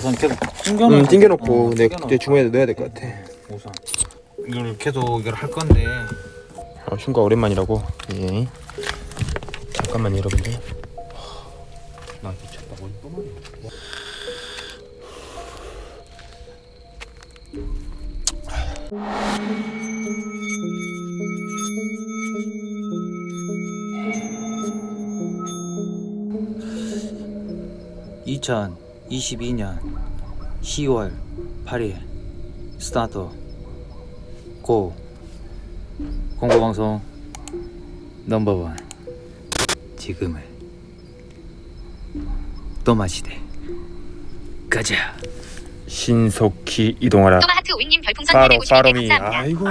우선 계속 튕겨놓고 응, 튕겨놓고 어, 내, 튕겨놓고. 내 주머니에 넣어야 될 것 같아. 우선. 이걸 계속 이걸 할 건데. 어, 흉가 오랜만이라고? 예. 잠깐만 여러분들. 나 미쳤다. 어디 또 말이야 (2022년 10월 8일) 스타트 고 공고방송 넘버원. 지금을 또 마시되 가자. 신속히 이동하라. 또마하트 오이님 별풍선 파로 250개 파로미. 감사합니다. 아이고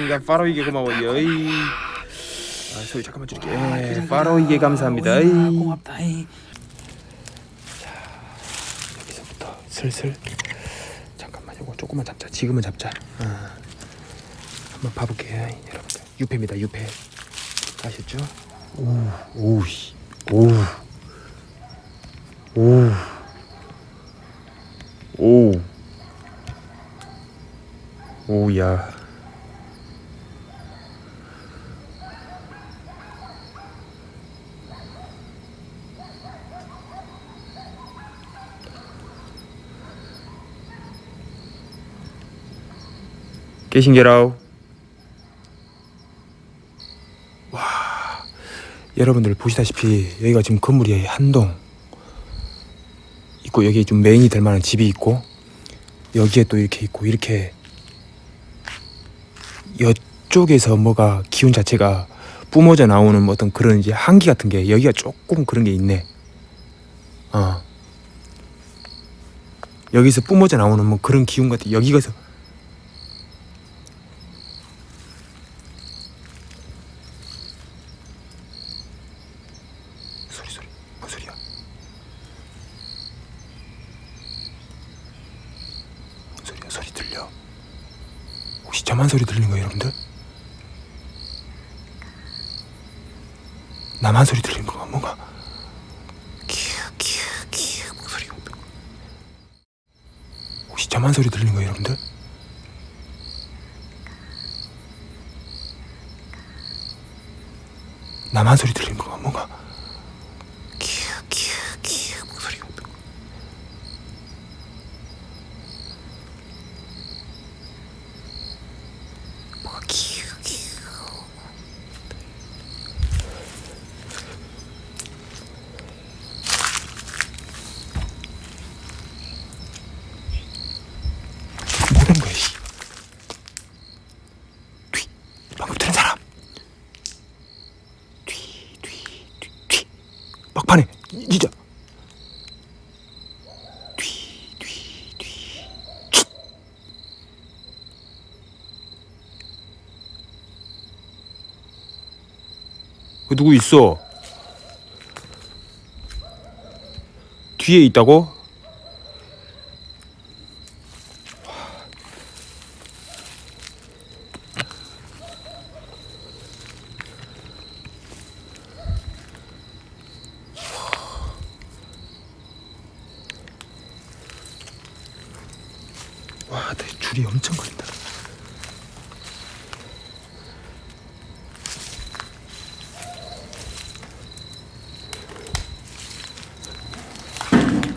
오니가 파로 이게 고마워요. 에이. 아 소리 잠깐만 줄게. 예, 파로 이게 감사합니다. 고맙다 이. 여기서부터 슬슬. 잠깐만 요거 조금만 잡자. 지금은 잡자. 어. 한번 봐볼게요 여러분들. 유패입니다 유패. 아셨죠? 오우 오우 오우. 오우. 오우야 깨신게라우. 와 여러분들 보시다시피 여기가 지금 건물이 한 동 있고 여기 좀 메인이 될 만한 집이 있고 여기에 또 이렇게 있고 이렇게 이쪽에서 뭐가 기운 자체가 뿜어져 나오는 뭐 어떤 그런 이제 한기 같은 게 여기가 조금 그런 게 있네. 어. 여기서 뿜어져 나오는 뭐 그런 기운 같은 여기가서 소리 소리 뭔 소리야? 뭔 소리야? 소리 들려? 혹시 저만 소리 들리는 거예요, 여러분들? 나만 소리 들리는 건가? 뭔가 키읔키읔키읔 소리가 혹시 저만 소리 들리는 거예요, 여러분들? 나만 소리 들리는 건가? 뭔가 키읔키읔키읔 목소리가 뭐가 키읔키읔 뭐는 거야 씨 뒤 방금 들은 사람 뒤, 뒤, 뒤, 뒤. 막판에 이- 진짜. 뒤, 뒤, 뒤. 촤. 그 누구 있어? 뒤에 있다고? 와, 내 줄이 엄청 걸린다.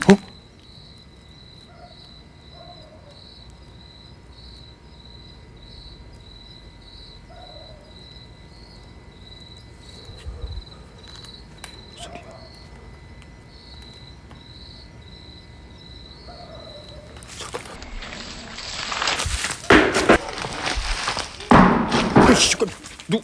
어? 소리야. 잠깐만. 잠깐 누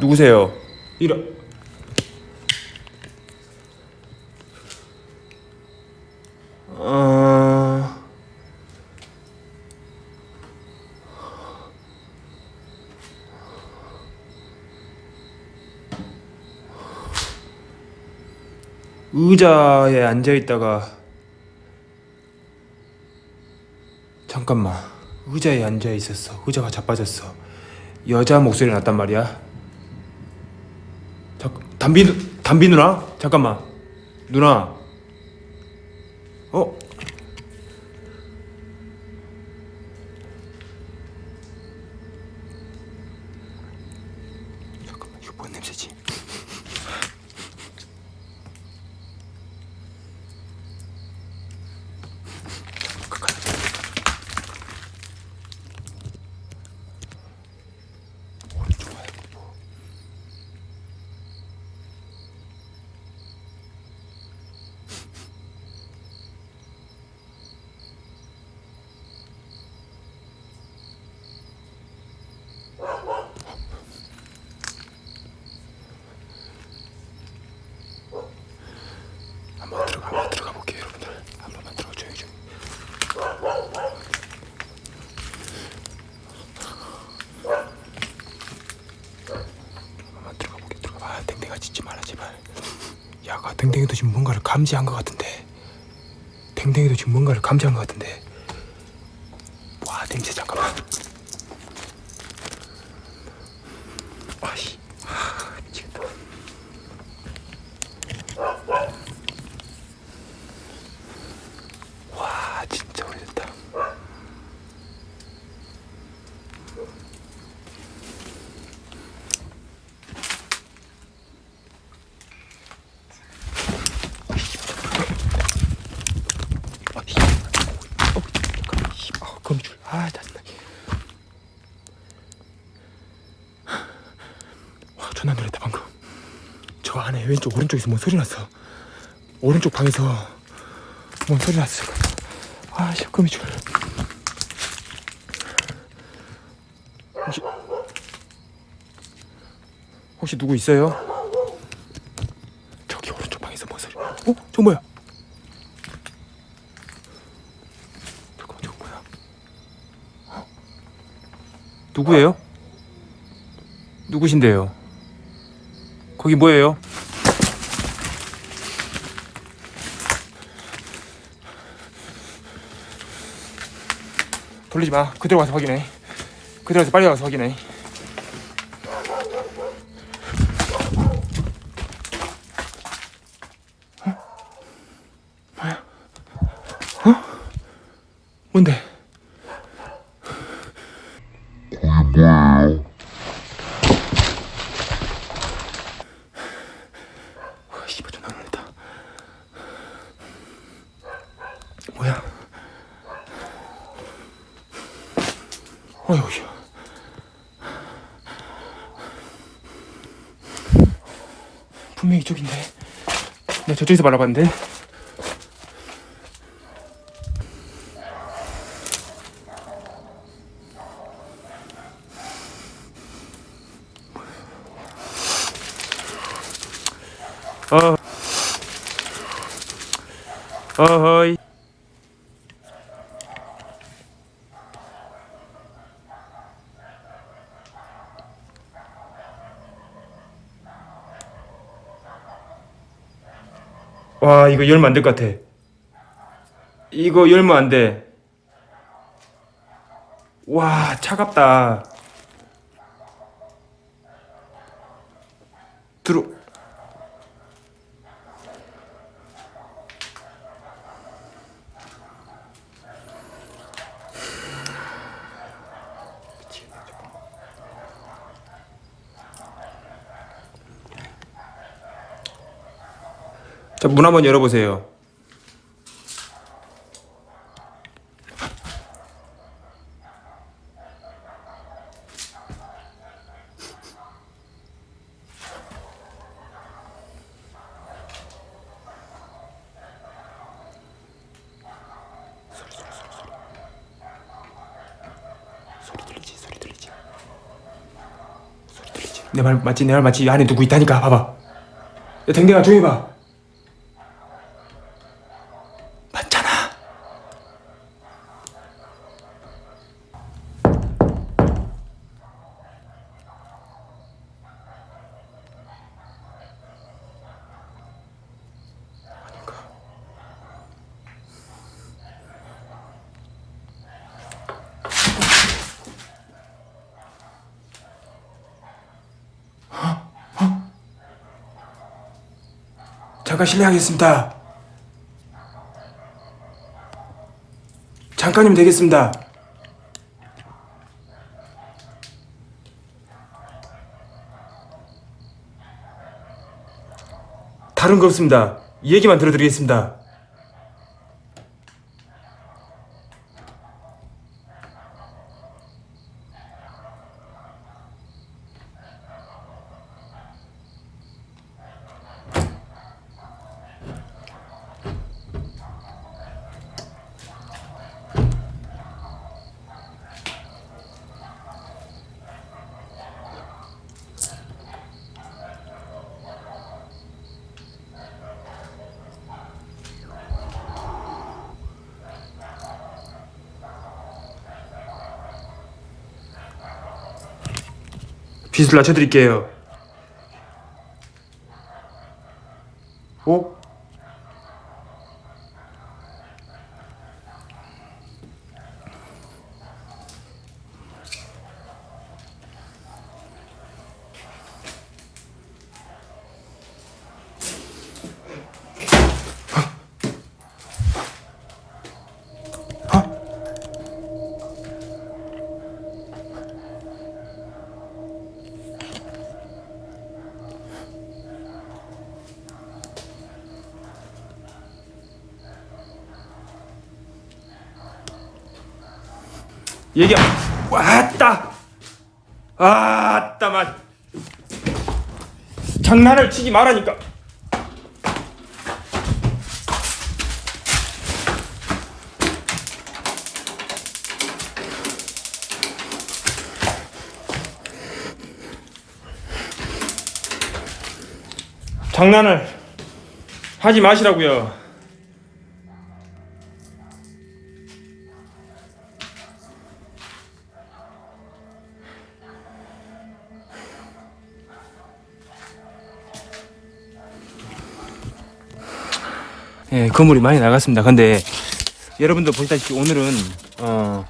누구세요? 이런 의자에 앉아 있다가 잠깐만 의자에 앉아 있었어. 의자가 자빠졌어. 여자 목소리 났단 말이야. 잠 담비 누- 담비 누나? 잠깐만. 누나. 어 잠깐만 이거 뭔 냄새지 가까이 오른쪽 와야 뭐 한번 들어가 한번 들어가 볼게요 여러분들 한 번만 들어가 조용히 좀 한번 들어가 볼게 들어가 아 댕댕아 짖지 말아 제발 야가 댕댕이도 지금 뭔가를 감지한 것 같은데. 댕댕이도 지금 뭔가를 감지한 것 같은데 와 냄새 잠깐만 아씨 아 미치겠다 와 진짜 오래됐다 아, 씨. 어, 잠깐만, 씨. 아, 거미줄. 아, 짜증나. 와, 존나 놀랬다 방금. 저 안에 왼쪽 오른쪽에서 뭔 소리 났어. 오른쪽 방에서 뭔 소리 났어. 아, 씨, 거미줄. 혹시 혹시 누구 있어요? 저기 오른쪽 방에서 뭔 소리? 어? 저 뭐야? 잠깐만 저거 뭐야? 어? 누구예요? 누구신데요? 거기 뭐예요? 돌리지 마. 그대로 와서 확인해. 그대로 와서 빨리 와서 확인해. 어? 어? 뭔데? 와, 씨발 존나 놀랬다. 뭐야? 어휴, 씨. 분명히 이쪽인데. 내가 저쪽에서 바라봤는데. 어. 어허이. 와 이거 열면 안 될 것 같아. 이거 열면 안 돼. 와 차갑다. 자, 문 한번 열어보세요. 내 말 맞지? 내 말 맞지? 이 안에 누구 있다니까. 봐봐. 야, 댕댕아 조용히 봐. 잠깐 실례하겠습니다. 잠깐이면 되겠습니다. 다른 거 없습니다. 이 얘기만 들어드리겠습니다. 빚을 낮춰드릴게요. 오? 얘기 왔다. 아따만 장난을 치지 말라니까. 장난을 하지 마시라고요 예, 건물이 많이 나갔습니다. 근데 여러분들 보시다시피 오늘은 어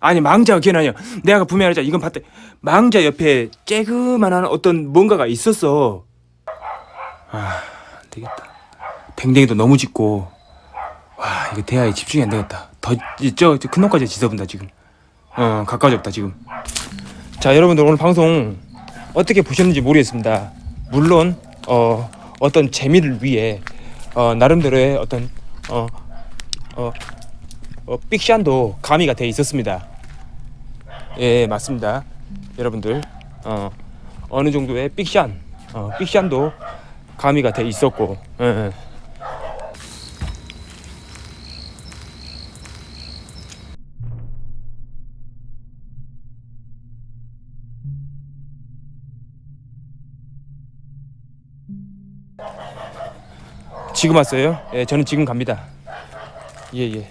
아니 망자가 기억 아니야. 내가 말했잖아. 이건 봤다. 망자 옆에 쬐그만한 어떤 뭔가가 있었어. 아, 안 되겠다. 댕댕이도 너무 짙고 와 이거 대화에 집중이 안 되겠다. 더저큰 놈까지 지저분다 지금. 어 가까워졌다 지금. 자 여러분들 오늘 방송 어떻게 보셨는지 모르겠습니다. 물론 어 어떤 재미를 위해 어, 나름대로의 어떤 어, 어, 어, 픽션도 가미가 돼 있었습니다. 예, 맞습니다. 여러분들 어, 어느 정도의 픽션, 어, 픽션도 가미가 돼 있었고. 예, 예. 지금 왔어요? 예, 저는 지금 갑니다. 예, 예.